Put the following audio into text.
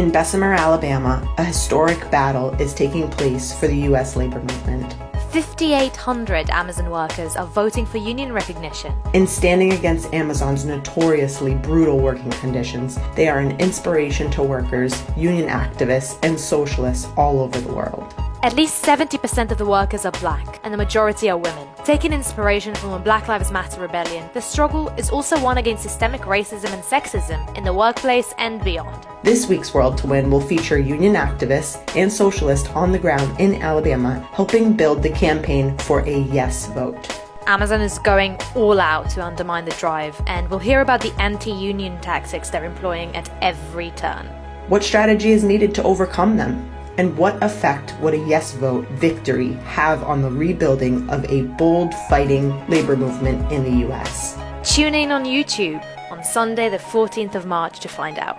In Bessemer, Alabama, a historic battle is taking place for the U.S. labor movement. 5,800 Amazon workers are voting for union recognition. In standing against Amazon's notoriously brutal working conditions, they are an inspiration to workers, union activists, and socialists all over the world. At least 70% of the workers are black, and the majority are women. Taking inspiration from a Black Lives Matter rebellion, the struggle is also one against systemic racism and sexism in the workplace and beyond. This week's World to Win will feature union activists and socialists on the ground in Alabama helping build the campaign for a yes vote. Amazon is going all out to undermine the drive, and we'll hear about the anti union tactics they're employing at every turn. What strategy is needed to overcome them? And what effect would a yes vote victory have on the rebuilding of a bold fighting labor movement in the US? Tune in on YouTube on Sunday, the 14th of March to find out.